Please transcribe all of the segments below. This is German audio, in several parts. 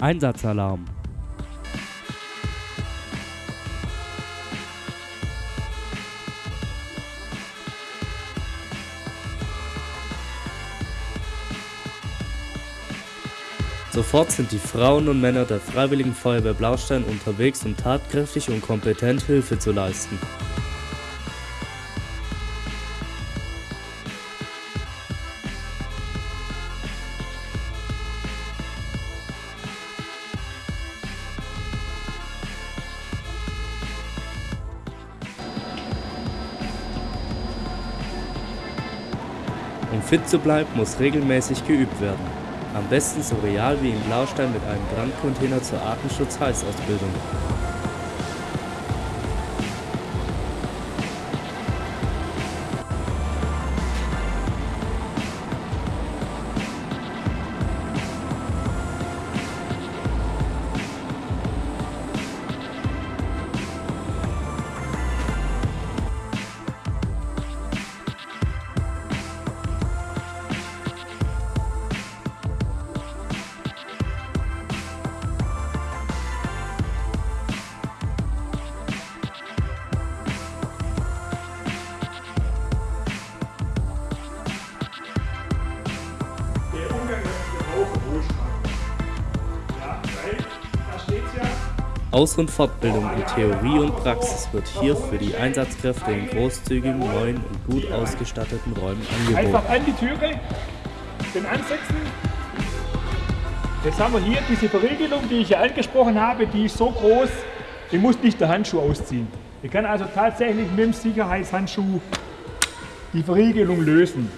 Einsatzalarm. Sofort sind die Frauen und Männer der Freiwilligen Feuerwehr Blaustein unterwegs, um tatkräftig und kompetent Hilfe zu leisten. Fit zu bleiben, muss regelmäßig geübt werden. Am besten so real wie in Blaustein mit einem Brandcontainer zur Artenschutz-Heißausbildung. Aus- und Fortbildung in Theorie und Praxis wird hier für die Einsatzkräfte in großzügigen, neuen und gut ausgestatteten Räumen angeboten. Einfach an die Türe, den ansetzen. Jetzt haben wir hier diese Verriegelung, die ich ja angesprochen habe, die ist so groß, ich muss nicht der Handschuh ausziehen. Ich kann also tatsächlich mit dem Sicherheitshandschuh die Verriegelung lösen.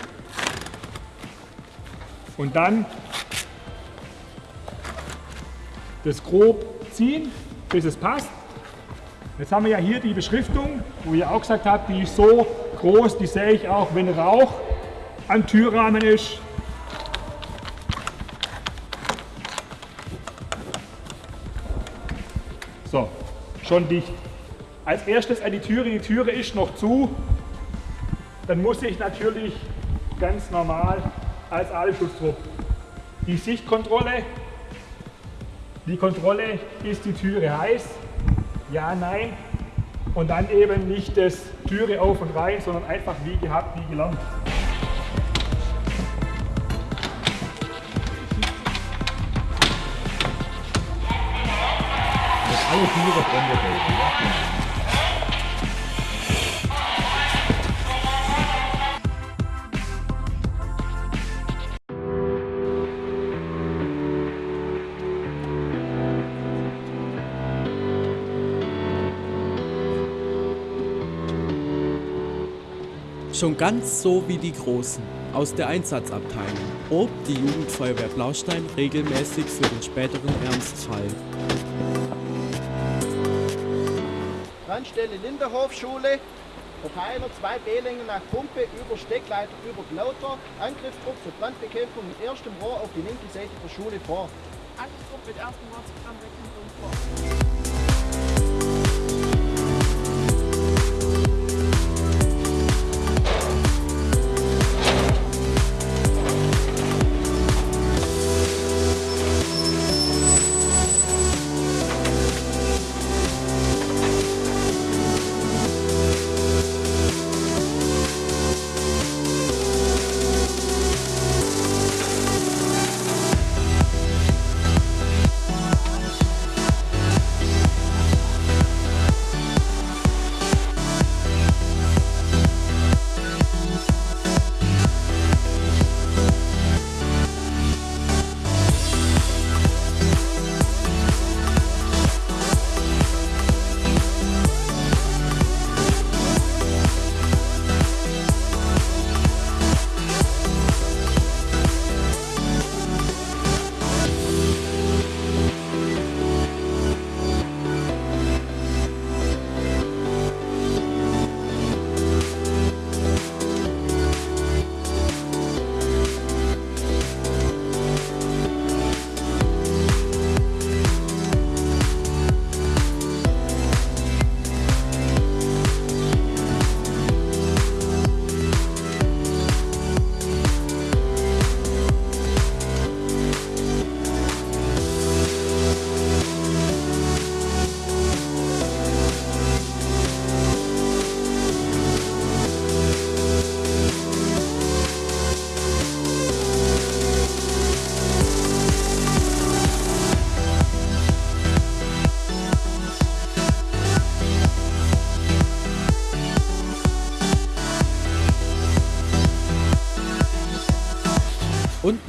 Und dann das grob ziehen, bis es passt. Jetzt haben wir ja hier die Beschriftung, wo ihr auch gesagt habt, die ist so groß, die sehe ich auch, wenn Rauch am Türrahmen ist. So, schon dicht. Als erstes an die Türe, die Türe ist noch zu. Dann muss ich natürlich ganz normal als Aalschutzdruck die Sichtkontrolle. Die Kontrolle, ist die Türe heiß? Ja, nein. Und dann eben nicht das Türe auf und rein, sondern einfach wie gehabt, wie gelernt. Alle Türe brennen Schon ganz so wie die Großen aus der Einsatzabteilung probt die Jugendfeuerwehr Blaustein regelmäßig für den späteren Ernstfall. Brandstelle Linderhof-Schule, Verteiler zwei B-Längen nach Pumpe, über Steckleiter, über Lauter, Angriffsdruck zur Brandbekämpfung mit erstem Rohr auf die linke Seite der Schule vor. Angriffsdruck mit ersten Rohr zur Brandbekämpfung vor.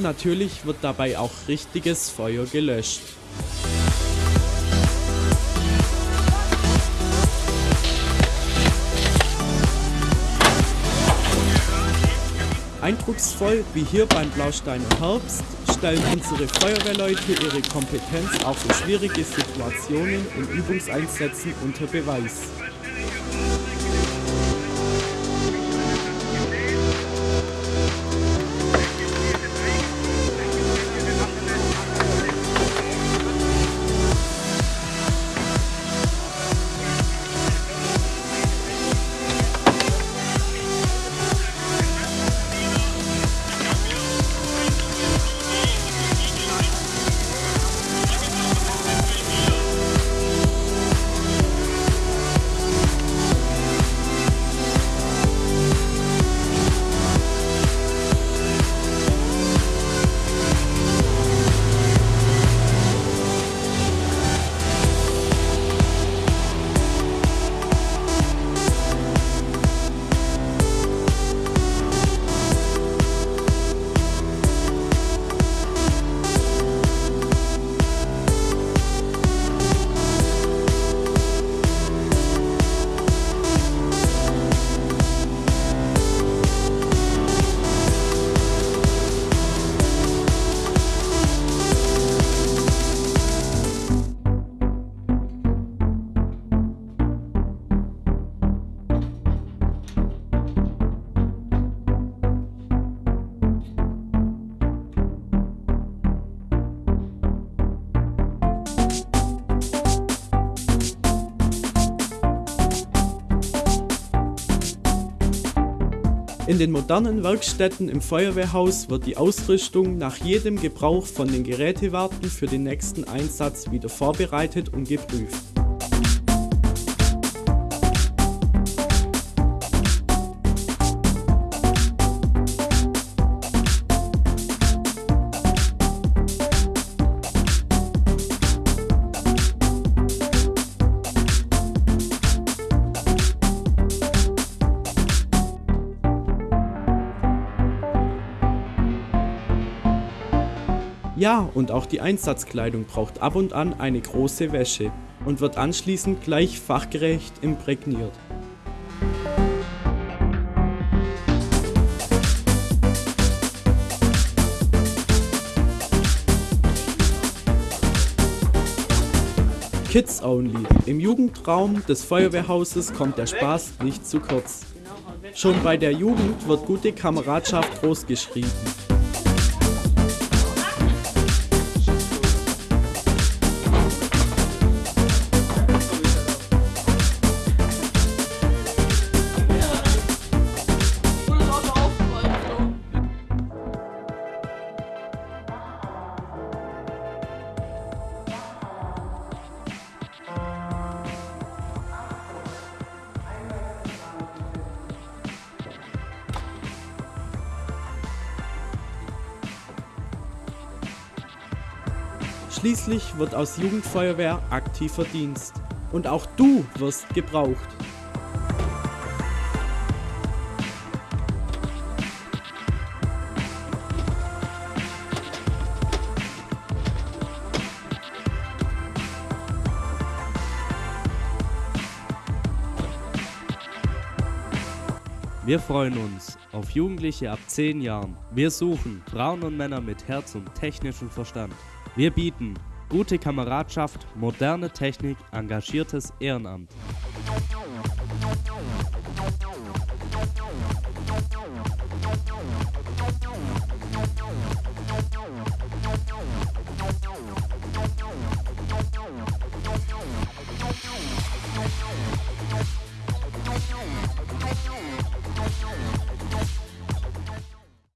Natürlich wird dabei auch richtiges Feuer gelöscht. Eindrucksvoll wie hier beim Blausteiner Herbst stellen unsere Feuerwehrleute ihre Kompetenz auch für schwierige Situationen in Übungseinsätzen unter Beweis. In den modernen Werkstätten im Feuerwehrhaus wird die Ausrüstung nach jedem Gebrauch von den Gerätewarten für den nächsten Einsatz wieder vorbereitet und geprüft. Ja, und auch die Einsatzkleidung braucht ab und an eine große Wäsche und wird anschließend gleich fachgerecht imprägniert. Kids Only. Im Jugendraum des Feuerwehrhauses kommt der Spaß nicht zu kurz. Schon bei der Jugend wird gute Kameradschaft großgeschrieben. Schließlich wird aus Jugendfeuerwehr aktiver Dienst. Und auch du wirst gebraucht. Wir freuen uns auf Jugendliche ab 10 Jahren. Wir suchen Frauen und Männer mit Herz und technischem Verstand. Wir bieten gute Kameradschaft, moderne Technik, engagiertes Ehrenamt.